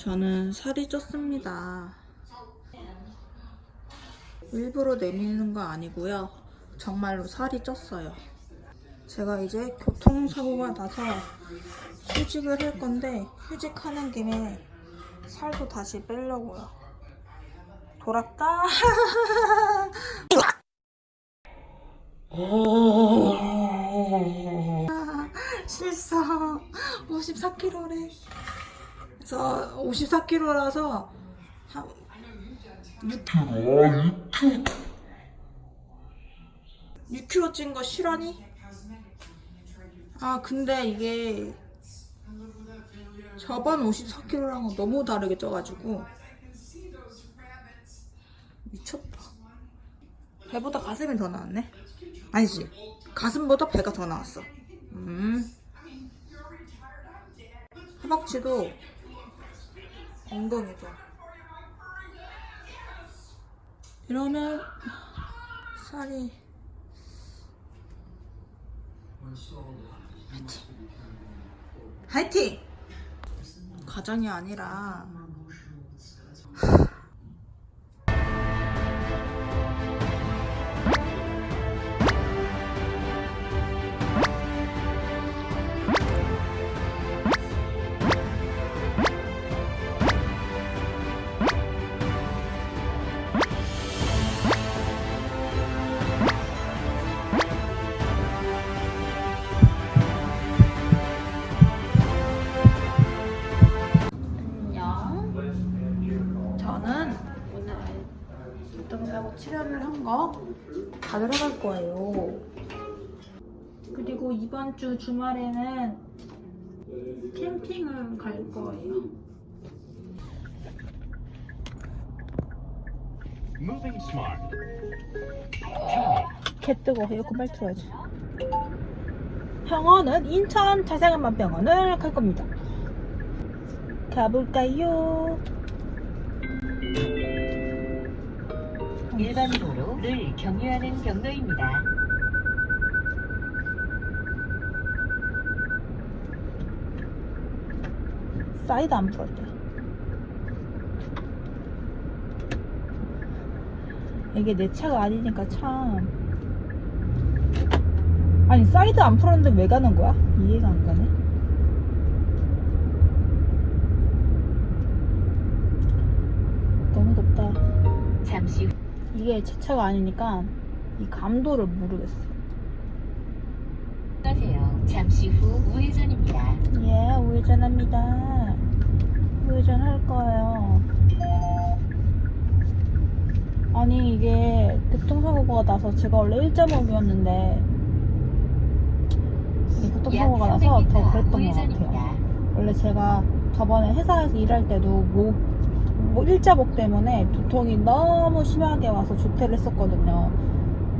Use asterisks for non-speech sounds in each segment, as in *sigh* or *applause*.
저는 살이 쪘습니다. 일부러 내미는 거 아니고요. 정말로 살이 쪘어요. 제가 이제 교통사고가 나서 휴직을 할 건데 휴직하는 김에 살도 다시 빼려고요. 돌았다. *laughs* 실수 54kg래. 그래서 54kg라서 한 6kg 찐 거 실화니? 아 근데 이게 저번 54kg랑은 너무 다르게 쪄가지고 미쳤다. 배보다 가슴이 더 나왔네? 아니지. 가슴보다 배가 더 나왔어. 음. 허벅지도 엉덩이도 이러면 살이 화이팅! 과정이 아니라 한거 받으러 갈 거예요. 그리고 이번 주 주말에는 캠핑을 갈 거예요. 개 뜨거 에어컨 빨리 틀어야지. 병원은 인천 자생한만 병원을 갈 겁니다. 가볼까요? 일반 도로를 경유하는 경로입니다. 사이드 안 풀었대. 이게 내 차가 아니니까 참. 아니 사이드 안 풀었는데 왜 가는 거야? 이해가 안 가네. 너무 덥다. 잠시 후 이게 제 차가 아니니까 이 감도를 모르겠어. 가세요. 잠시 후 우회전입니다. 예, 우회전합니다. 우회전 할 거예요. 아니, 이게 교통사고가 나서 제가 원래 1.5였는데, 교통사고가 약 나서 300m 더 그랬던 것. 같아요. 원래 제가 저번에 회사에서 일할 때도 목, 뭐 일자목 때문에 두통이 너무 심하게 와서 조퇴를 했었거든요.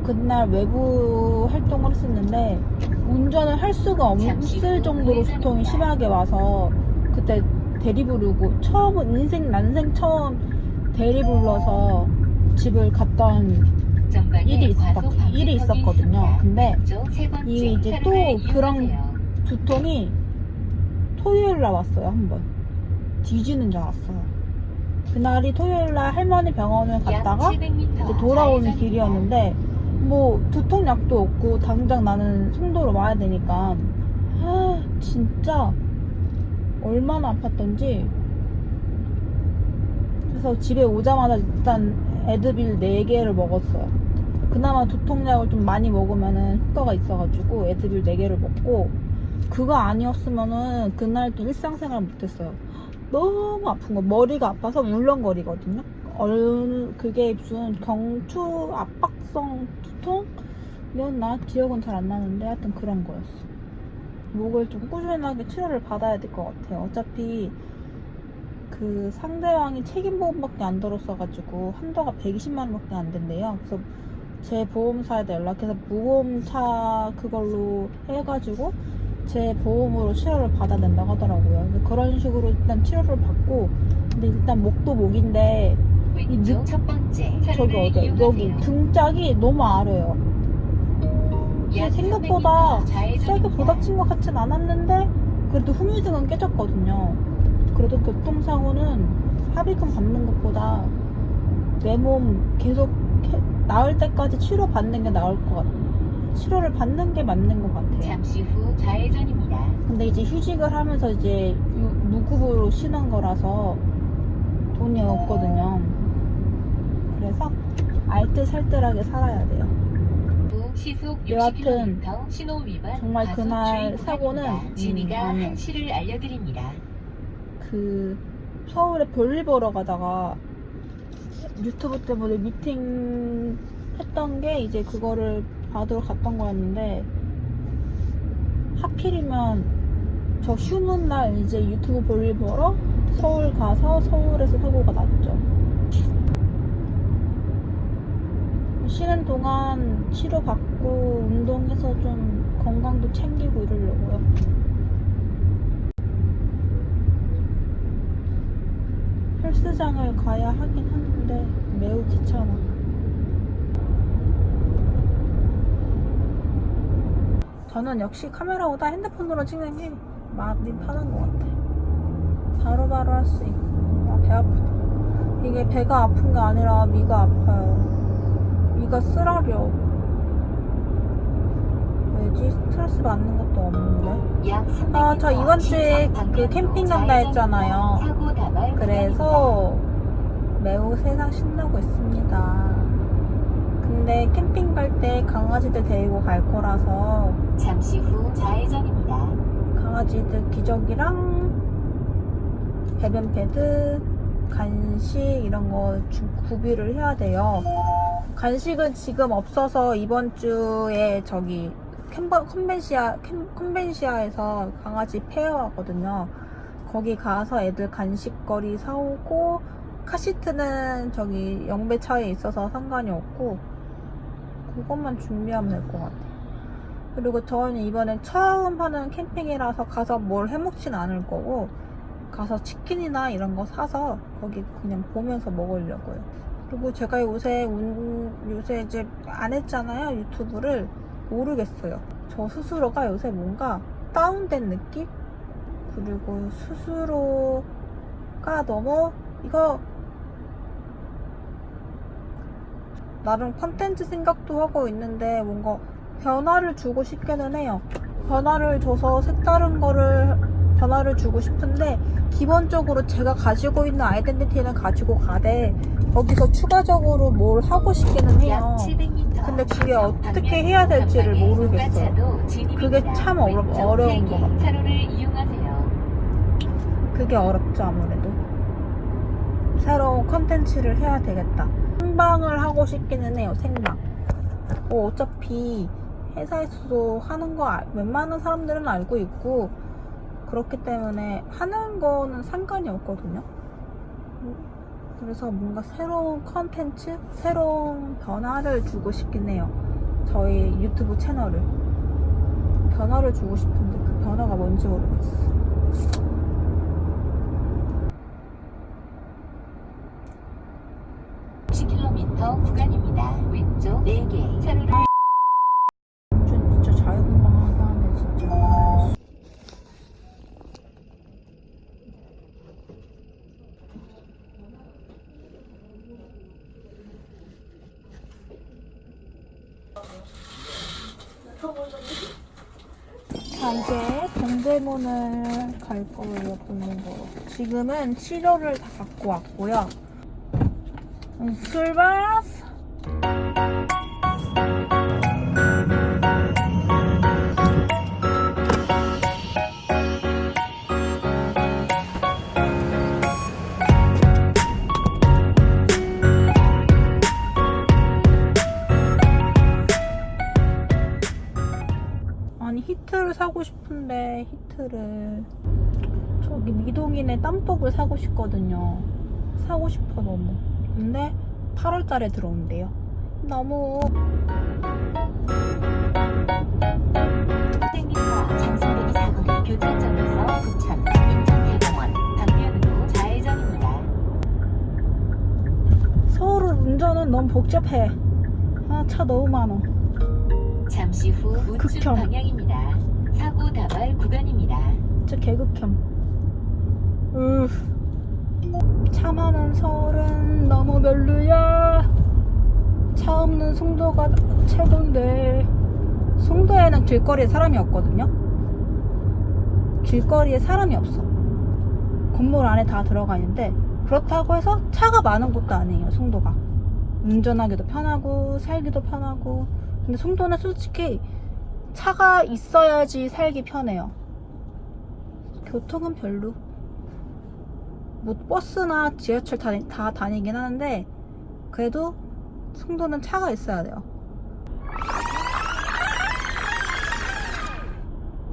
그날 외부 활동을 했었는데 운전을 할 수가 없을 정도로 두통이 심하게 와서 그때 대리 부르고 처음 인생 난생 처음 대리 불러서 집을 갔던 일이 있었- 일이 있었거든요. 근데 이게 이제 또 그런. 두통이 토요일 날 왔어요 한 번 뒤지는 줄 알았어요 그날이 토요일 날 할머니 병원을 약 갔다가 700m 이제 돌아오는. 길이었는데 뭐 두통약도 없고 당장 나는 송도로 와야 되니까. 아, 진짜 얼마나 아팠던지. 그래서 집에 오자마자 일단 에드빌 4개를 먹었어요. 그나마 두통약을 좀 많이 먹으면은 효과가 있어가지고 에드빌 4개를 먹고 그거 아니었으면은 그날도 일상생활 못했어요 너무 아픈 거. 머리가 아파서 울렁거리거든요. 얼 그게 무슨 경추 압박성 두통 이었나? 기억은 잘 안 나는데 하여튼 그런 거였어. 목을 좀 꾸준하게 치료를 받아야 될 것 같아요. 어차피 그 상대방이 책임보험밖에 안 들었어가지고 한도가 120만 원밖에 안 된대요. 그래서 제 보험사에다 연락해서 무보험차 그걸로 해가지고 제 보험으로 치료를 받아야 된다고 하더라고요 그런 식으로 일단 치료를 받고 근데 일단 목도 목인데 왼쪽 느- 첫 번째 저기 어디 여기. 등짝이 너무 아려요. 약 생각보다 300m 세게. 부닥친 것 같진 않았는데 그래도 후유증은 깨졌거든요. 그래도 교통사고는 합의금 받는 것보다 내 몸 계속 해- 나을 때까지 치료 받는 게 나을 것 같아. 치료를 받는 게 맞는 것 같아요. 잠시 후 좌회전입니다. 근데 이제 휴직을 하면서 이제 유- 무급으로 쉬는 거라서 돈이 없거든요. 그래서 알뜰살뜰하게 살아야 돼요. 후 시속 여하튼 60km 신호 위반 정말 그날 사고는. 진이가 음, 아니에요. 한시를 알려드립니다. 그 서울에 볼일 보러 가다가 유튜브 때문에 미팅 했던 게 이제 그거를 받으러 갔던 거였는데 하필이면 저 쉬는 날 이제 유튜브 볼일 보러 서울 가서 서울에서 사고가 났죠. 쉬는 동안 치료받고 운동해서 좀 건강도 챙기고 이러려고요. 헬스장을 가야 하긴 하는데 매우 귀찮아. 저는 역시 카메라보다 핸드폰으로 찍는 게 마음이 편한 것 같아. 바로바로 할 수 있고. 아, 배 아프다. 이게 배가 아픈 게 아니라 위가 아파요. 위가 쓰라려. 왜지? 스트레스 받는 것도 없는데. 약 300m 아, 저 이번 주에 그 캠핑 간다. 했잖아요. 그래서 매우 세상 신나고 있습니다. 근데 캠핑 갈 때 강아지들 데리고 갈 거라서. 잠시 후 좌회전입니다. 강아지들 기저귀랑 배변 패드, 간식 이런 거 주- 구비를 해야 돼요. 간식은 지금 없어서 이번 주에 저기 캔버- 컨벤시아 캔- 컨벤시아에서 강아지 페어 하거든요. 거기 가서 애들 간식거리 사오고 카시트는 저기 영배차에 있어서 상관이 없고 그것만 준비하면 될 것 같아요. 그리고 저는 이번에 처음 하는 캠핑이라서 가서 뭘 해먹진 않을 거고 가서 치킨이나 이런 거 사서 거기 그냥 보면서 먹으려고요. 그리고 제가 요새 운, 요새 이제 안 했잖아요 유튜브를 모르겠어요. 저 스스로가 요새 뭔가 다운된 느낌? 그리고 스스로가 너무 이거 나름 컨텐츠 생각도 하고 있는데 뭔가 변화를 주고 싶기는 해요. 변화를 줘서 색다른 거를 변화를 주고 싶은데 기본적으로 제가 가지고 있는 아이덴티티는 가지고 가되 거기서 추가적으로 뭘 하고 싶기는 해요. 약 700m 근데 그게 어떻게 해야 될지를 모르겠어요. 그게 참 어려- 어려운 것 같아요. 그게 어렵죠 아무래도 새로운 컨텐츠를 해야 되겠다. 생방을 하고 싶기는 해요 생방. 뭐 어차피 회사에서도 하는 거 알- 웬만한 사람들은 알고 있고 그렇기 때문에 하는 거는 상관이 없거든요. 그래서 뭔가 새로운 컨텐츠 새로운 변화를 주고 싶긴 해요. 저희 유튜브 채널을. 변화를 주고 싶은데 그 변화가 뭔지 모르겠어 10km 구간입니다. 왼쪽 4개 차로를 진짜 진짜. 자 이제 동대문을 갈 거예요 보는 거 지금은 치료를 다 갖고 왔고요 음, 출발! 아니 히트를 사고 싶은데 히트를. 저기 미동인의 땀복을 사고 싶거든요. 사고 싶어 너무 근데 8월 달에 들어온대요 너무 300m 장승대기 사거리 교차점에서 부천 인천대공원 방면으로 좌회전입니다. 서울 운전은 너무 복잡해 아 차 너무 많아 잠시 후 우측. 방향입니다. 사고 다발 구간입니다. 진짜 개극혐 으. 차 많은 서울은 너무 별로야. 차 없는 송도가 최고인데. 송도에는 길거리에 사람이 없거든요. 길거리에 사람이 없어. 건물 안에 다 들어가 있는데 그렇다고 해서 차가 많은 곳도 아니에요. 송도가. 운전하기도 편하고 살기도 편하고. 근데 송도는 솔직히 차가 있어야지 살기 편해요. 교통은 별로. 뭐 버스나 지하철 다, 다 다니긴 하는데 그래도 송도는 차가 있어야 돼요.